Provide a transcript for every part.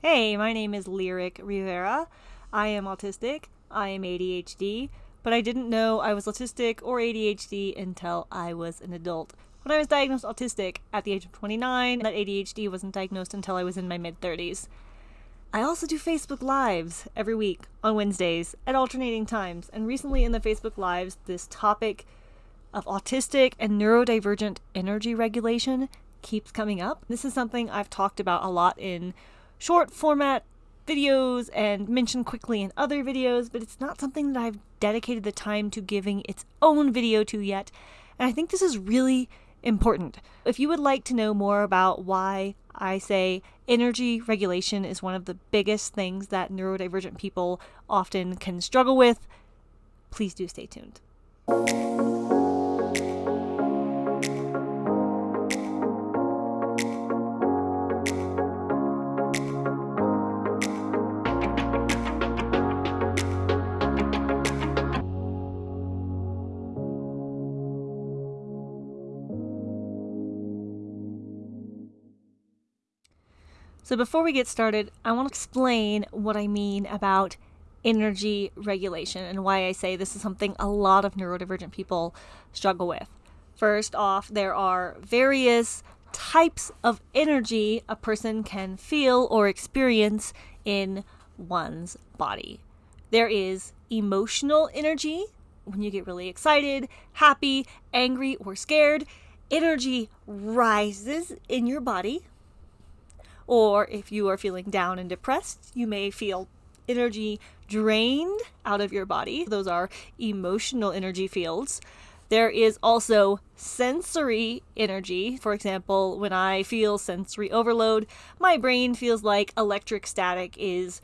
Hey, my name is Lyric Rivera. I am autistic. I am ADHD, but I didn't know I was autistic or ADHD until I was an adult. When I was diagnosed autistic at the age of 29, that ADHD wasn't diagnosed until I was in my mid 30s. I also do Facebook Lives every week on Wednesdays at alternating times, and recently in the Facebook Lives, this topic of autistic and neurodivergent energy regulation keeps coming up. This is something I've talked about a lot in short format videos and mentioned quickly in other videos, but it's not something that I've dedicated the time to giving its own video to yet. And I think this is really important. If you would like to know more about why I say energy regulation is one of the biggest things that neurodivergent people often can struggle with, please do stay tuned. So, before we get started, I want to explain what I mean about energy regulation and why I say this is something a lot of neurodivergent people struggle with. First off, there are various types of energy a person can feel or experience in one's body. There is emotional energy, when you get really excited, happy, angry, or scared. Energy rises in your body or if you are feeling down and depressed, you may feel energy drained out of your body. Those are emotional energy fields. There is also sensory energy. For example, when I feel sensory overload, my brain feels like electric static is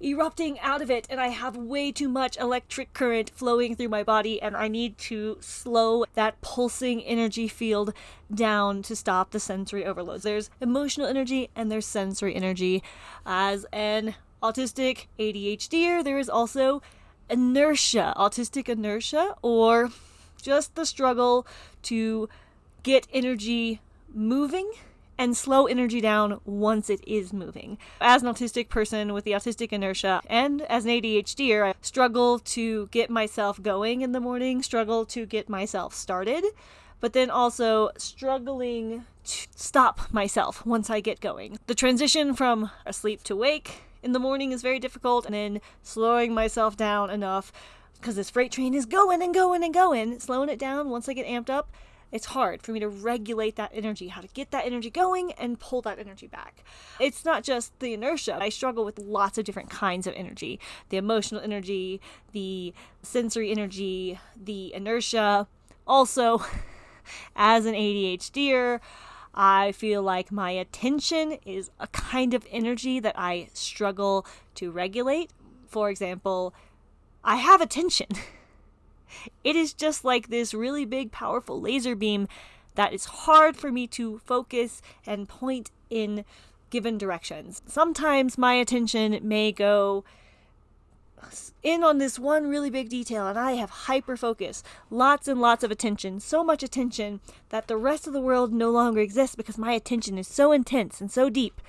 erupting out of it and I have way too much electric current flowing through my body and I need to slow that pulsing energy field down to stop the sensory overloads. There's emotional energy and there's sensory energy. As an autistic ADHDer, there is also inertia, autistic inertia or just the struggle to get energy moving and slow energy down once it is moving. As an autistic person with the autistic inertia and as an ADHDer, I struggle to get myself going in the morning, struggle to get myself started, but then also struggling to stop myself once I get going. The transition from asleep to wake in the morning is very difficult, and then slowing myself down enough because this freight train is going and going and going, slowing it down once I get amped up it's hard for me to regulate that energy, how to get that energy going and pull that energy back. It's not just the inertia. I struggle with lots of different kinds of energy the emotional energy, the sensory energy, the inertia. Also, as an ADHDer, I feel like my attention is a kind of energy that I struggle to regulate. For example, I have attention. It is just like this really big, powerful laser beam that is hard for me to focus and point in given directions. Sometimes my attention may go in on this one really big detail and I have hyper focus, lots and lots of attention, so much attention that the rest of the world no longer exists because my attention is so intense and so deep.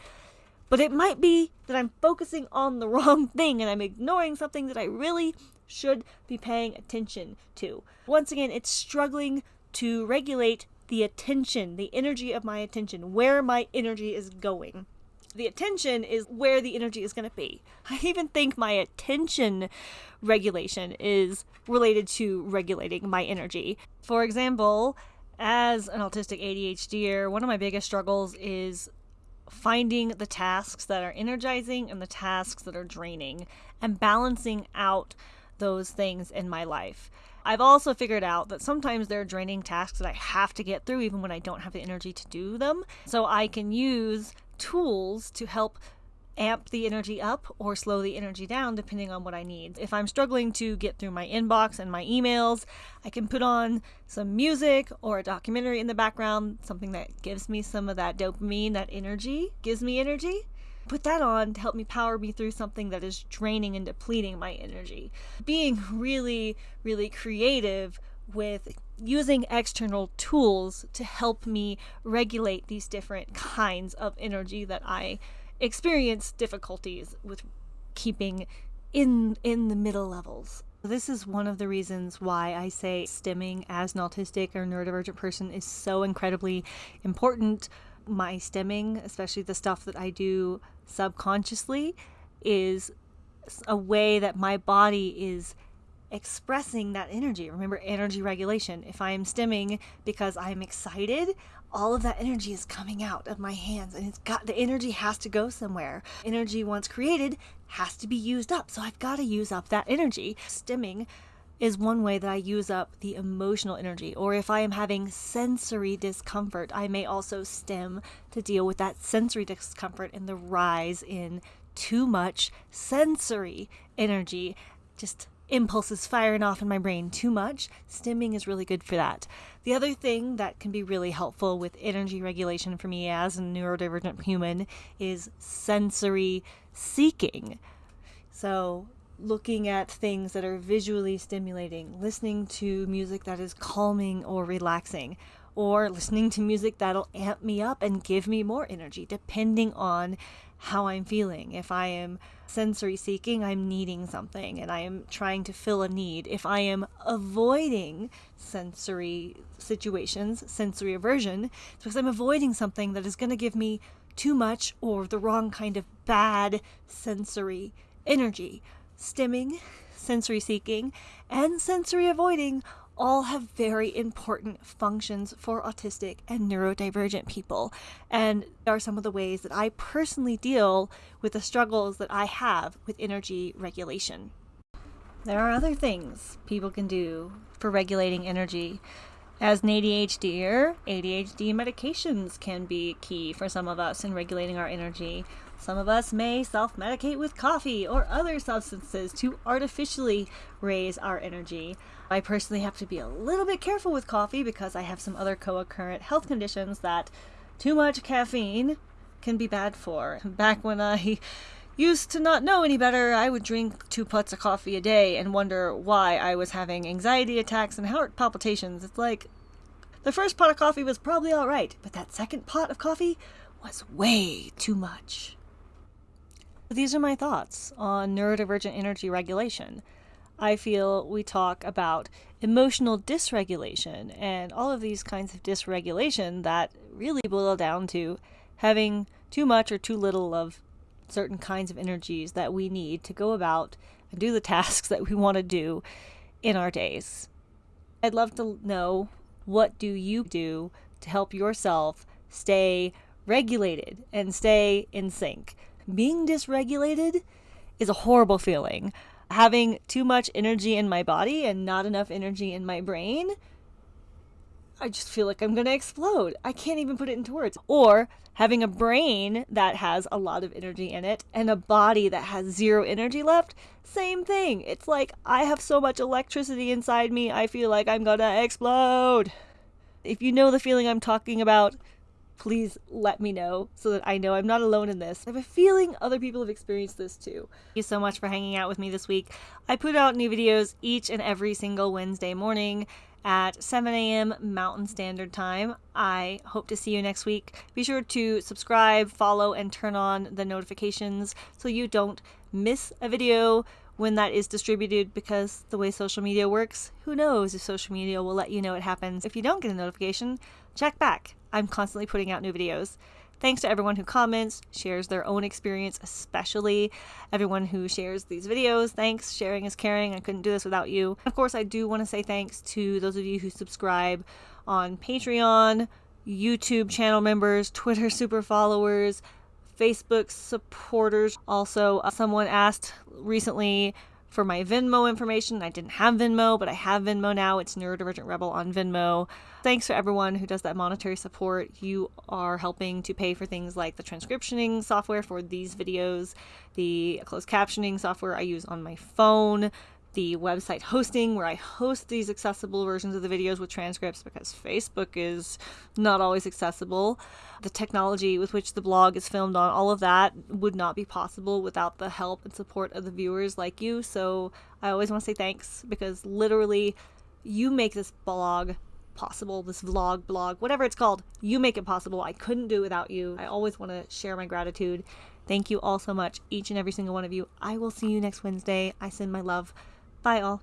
But it might be that I'm focusing on the wrong thing and I'm ignoring something that I really should be paying attention to. Once again, it's struggling to regulate the attention, the energy of my attention, where my energy is going. The attention is where the energy is going to be. I even think my attention regulation is related to regulating my energy. For example, as an autistic ADHDer, one of my biggest struggles is finding the tasks that are energizing and the tasks that are draining and balancing out those things in my life. I've also figured out that sometimes there are draining tasks that I have to get through even when I don't have the energy to do them. So I can use tools to help amp the energy up or slow the energy down depending on what I need. If I'm struggling to get through my inbox and my emails, I can put on some music or a documentary in the background, something that gives me some of that dopamine, that energy, gives me energy put that on to help me power me through something that is draining and depleting my energy. Being really, really creative with using external tools to help me regulate these different kinds of energy that I experience difficulties with keeping in in the middle levels. This is one of the reasons why I say stimming as an autistic or neurodivergent person is so incredibly important. My stimming, especially the stuff that I do subconsciously, is a way that my body is expressing that energy. Remember, energy regulation. If I am stimming because I'm excited, all of that energy is coming out of my hands and it's got the energy has to go somewhere. Energy once created has to be used up. So I've got to use up that energy. Stimming is one way that I use up the emotional energy. Or if I am having sensory discomfort, I may also stim to deal with that sensory discomfort and the rise in too much sensory energy. Just impulses firing off in my brain too much, stimming is really good for that. The other thing that can be really helpful with energy regulation for me as a neurodivergent human is sensory seeking. So, looking at things that are visually stimulating, listening to music that is calming or relaxing, or listening to music that'll amp me up and give me more energy, depending on how I'm feeling. If I am sensory seeking, I'm needing something and I am trying to fill a need. If I am avoiding sensory situations, sensory aversion, it's because I'm avoiding something that is going to give me too much or the wrong kind of bad sensory energy. Stimming, sensory seeking, and sensory avoiding all have very important functions for autistic and neurodivergent people. And are some of the ways that I personally deal with the struggles that I have with energy regulation. There are other things people can do for regulating energy. As an ADHDer, ADHD medications can be key for some of us in regulating our energy. Some of us may self medicate with coffee or other substances to artificially raise our energy. I personally have to be a little bit careful with coffee because I have some other co occurrent health conditions that too much caffeine can be bad for. Back when I used to not know any better, I would drink two pots of coffee a day and wonder why I was having anxiety attacks and heart palpitations. It's like the first pot of coffee was probably all right, but that second pot of coffee was way too much. These are my thoughts on neurodivergent energy regulation. I feel we talk about emotional dysregulation and all of these kinds of dysregulation that really boil down to having too much or too little of certain kinds of energies that we need to go about and do the tasks that we want to do in our days. I'd love to know what do you do to help yourself stay regulated and stay in sync. Being dysregulated is a horrible feeling having too much energy in my body and not enough energy in my brain, I just feel like I'm going to explode. I can't even put it into words. Or having a brain that has a lot of energy in it and a body that has zero energy left, same thing. It's like I have so much electricity inside me, I feel like I'm going to explode. If you know the feeling I'm talking about, please let me know so that I know I'm not alone in this. I have a feeling other people have experienced this too. Thank you so much for hanging out with me this week. I put out new videos each and every single Wednesday morning at 7 a.m. Mountain Standard Time. I hope to see you next week. Be sure to subscribe, follow, and turn on the notifications so you don't miss a video when that is distributed because the way social media works, who knows if social media will let you know it happens. If you don't get a notification, check back. I'm constantly putting out new videos. Thanks to everyone who comments, shares their own experience, especially everyone who shares these videos. Thanks. Sharing is caring. I couldn't do this without you. Of course, I do want to say thanks to those of you who subscribe on Patreon, YouTube channel members, Twitter super followers, Facebook supporters. Also, uh, someone asked recently for my Venmo information. I didn't have Venmo, but I have Venmo now. It's Neurodivergent Rebel on Venmo. Thanks for everyone who does that monetary support. You are helping to pay for things like the transcriptioning software for these videos, the closed captioning software I use on my phone, the website hosting where I host these accessible versions of the videos with transcripts because Facebook is not always accessible. The technology with which the blog is filmed on, all of that would not be possible without the help and support of the viewers like you. So I always want to say thanks because literally you make this blog possible, this vlog, blog, whatever it's called. You make it possible. I couldn't do it without you. I always want to share my gratitude Thank you all so much, each and every single one of you. I will see you next Wednesday. I send my love. Bye all.